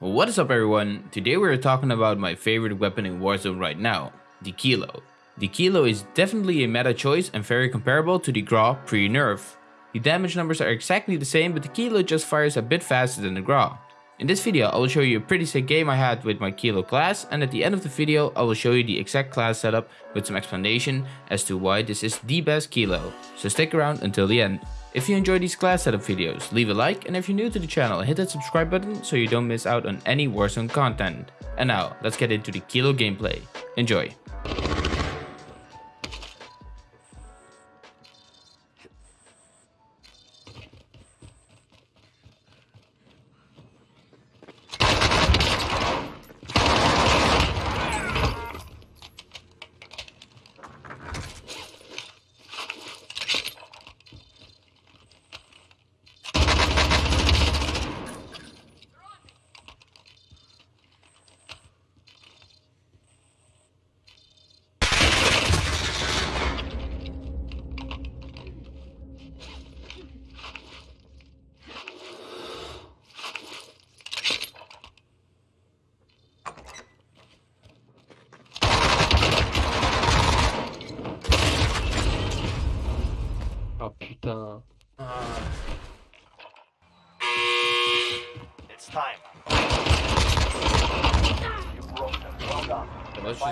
What is up everyone? Today we are talking about my favorite weapon in Warzone right now, the Kilo. The Kilo is definitely a meta choice and very comparable to the Grau pre-nerf. The damage numbers are exactly the same but the Kilo just fires a bit faster than the Grau. In this video I will show you a pretty sick game I had with my Kilo class and at the end of the video I will show you the exact class setup with some explanation as to why this is the best Kilo. So stick around until the end. If you enjoy these class setup videos, leave a like and if you're new to the channel, hit that subscribe button so you don't miss out on any Warzone content. And now, let's get into the Kilo gameplay. Enjoy!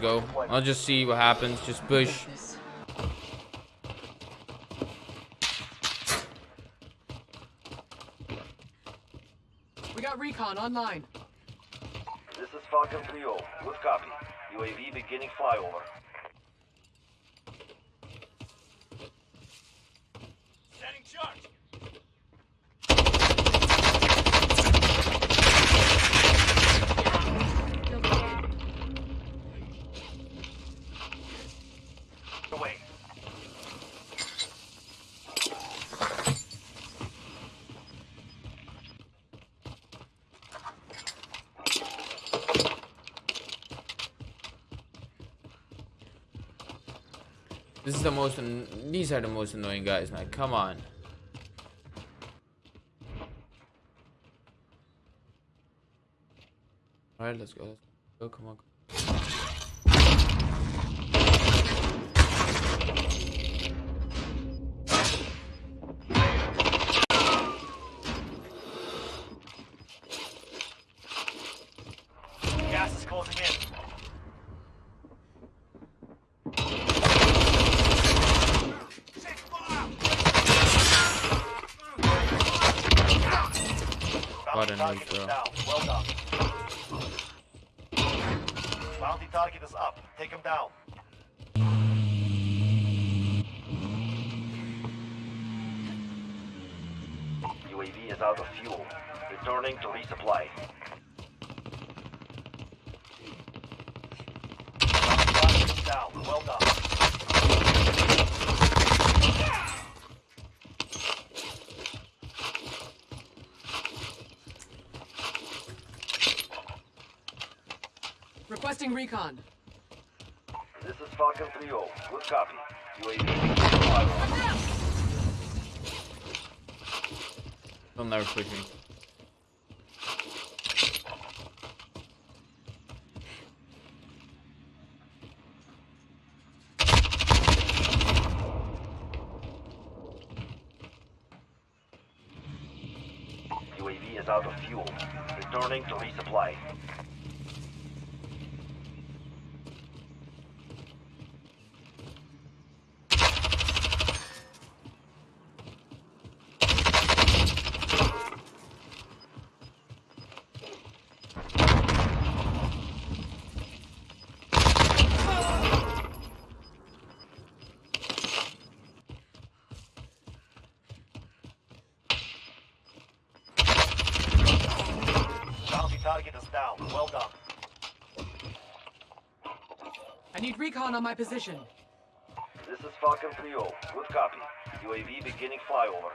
Go. I'll just see what happens. Just push. We got recon online. This is Falcon 3-0. Good copy. UAV beginning flyover. This is the most. These are the most annoying guys, man. Come on. All right, let's go. Let's go. Come on. What a is down. Well done. Bounty target is up. Take him down. UAV is out of fuel. Returning to resupply. Bounty target is down. Well done. Requesting recon. This is Falcon 3-0. Good copy. UAV beginning flyover. They'll never push me. UAV is out of fuel. Returning to resupply. Bounty target is down. Well done. I need recon on my position. This is Falcon 3 Good copy. UAV beginning flyover.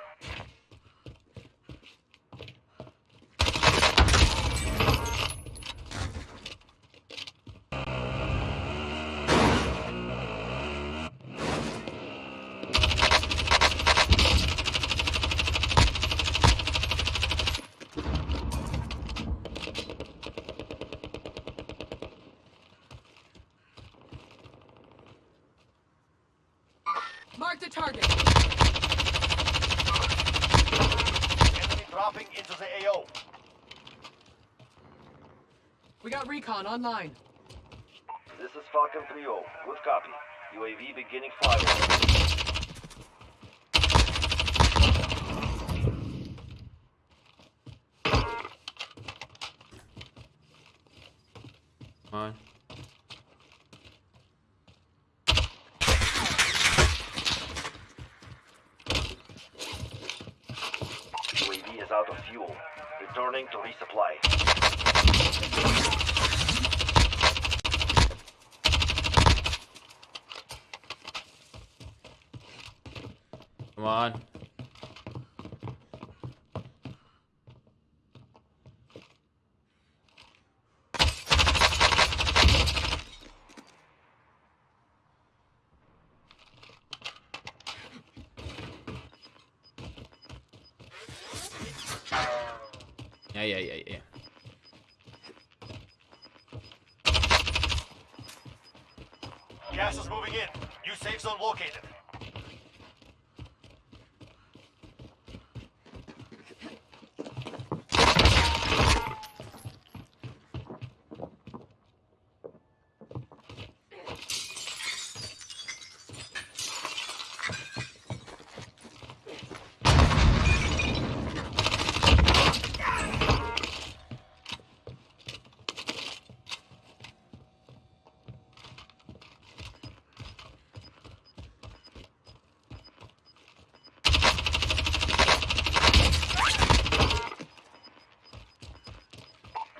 Target. Enemy dropping into the AO. We got recon online. This is Falcon 3-0. Good copy. UAV beginning flyover. Come on. UAV is out of fuel. Returning to resupply. Come on. Yeah, yeah, yeah, yeah. Gas is moving in. New safe zone located.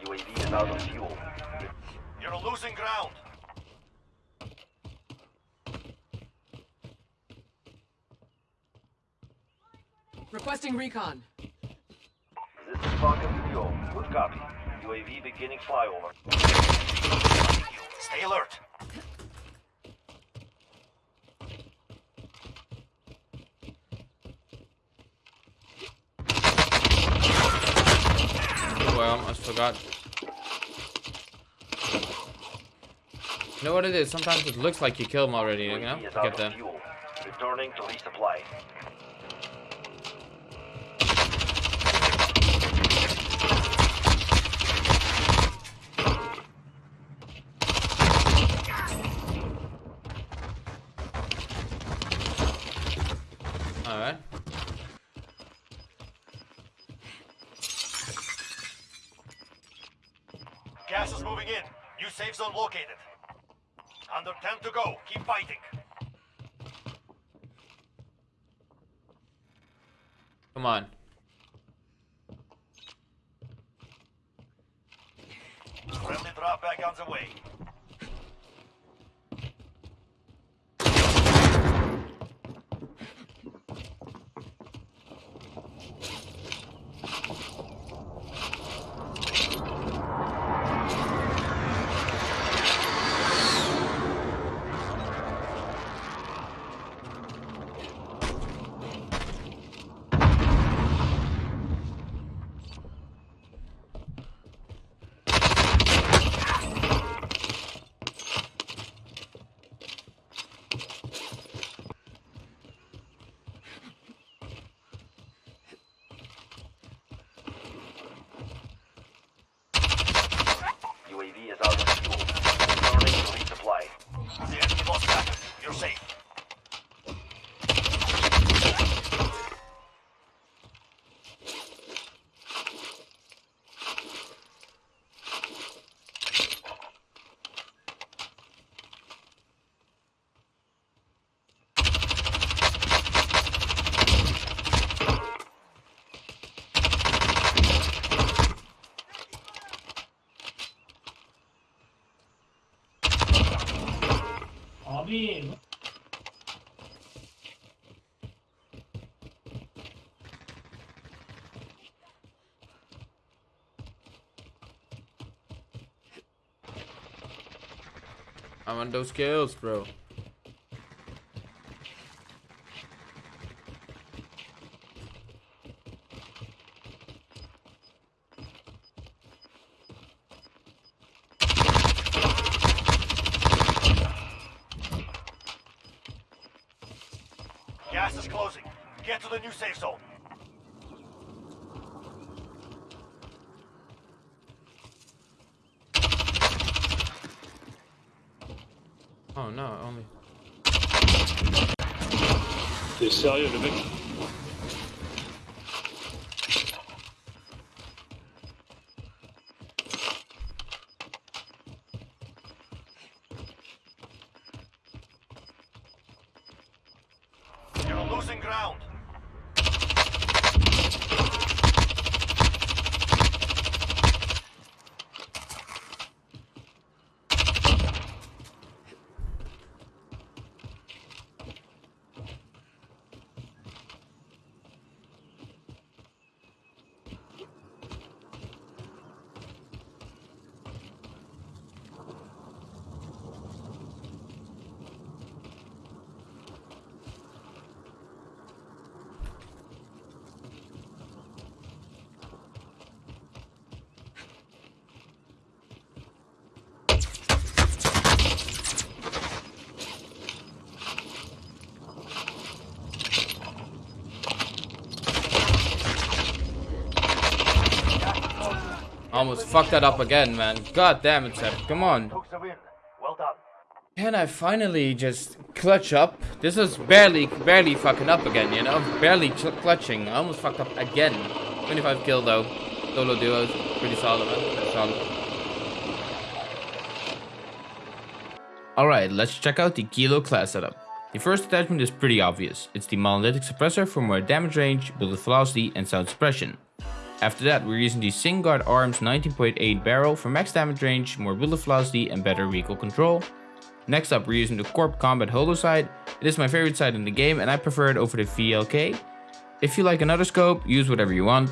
UAV is out of fuel. You're losing ground. Requesting recon. This is Falcon 3-0. Good copy. UAV beginning flyover. Stay alert. Oh, I forgot. You know what it is? Sometimes it looks like you kill them already, you know? UAV is I out get fuel. Returning to resupply. Alright. Gas is moving in. New safe zone located. Under 10 to go. Keep fighting. Come on. Friendly drop back on the way. UAV is out of fuel. Returning to resupply. The enemy lost packet. You're safe. Abi I want those kills, bro. Gas is closing. Get to the new safe zone. Oh no, only. T'es sérieux, le mec You're losing ground. Almost fucked that up again, man. God damn it, Seb. Come on. Took. Well done. Can I finally just clutch up? This is barely, barely fucking up again, you know? Barely clutching. I almost fucked up again. 25 kill though. Solo duos. Pretty solid, man. Pretty solid. Alright, let's check out the Kilo class setup. The first attachment is pretty obvious. It's the monolithic suppressor for more damage range, bullet velocity and sound suppression. After that, we're using the Singuard Arms 19.8 barrel for max damage range, more bullet velocity and better recoil control. Next up, we're using the Corp Combat Holo sight. It is my favorite sight in the game and I prefer it over the VLK. If you like another scope, use whatever you want.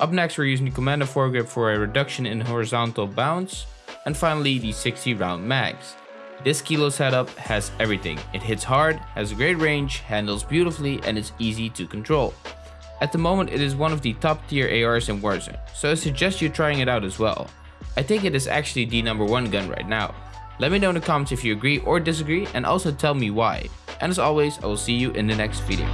Up next, we're using the Commando foregrip for a reduction in horizontal bounce. And finally, the 60 round mags. This Kilo setup has everything. It hits hard, has a great range, handles beautifully and is easy to control. At the moment it is one of the top tier ARs in Warzone, so I suggest you trying it out as well. I think it is actually the number one gun right now. Let me know in the comments if you agree or disagree and also tell me why. And as always, I will see you in the next video.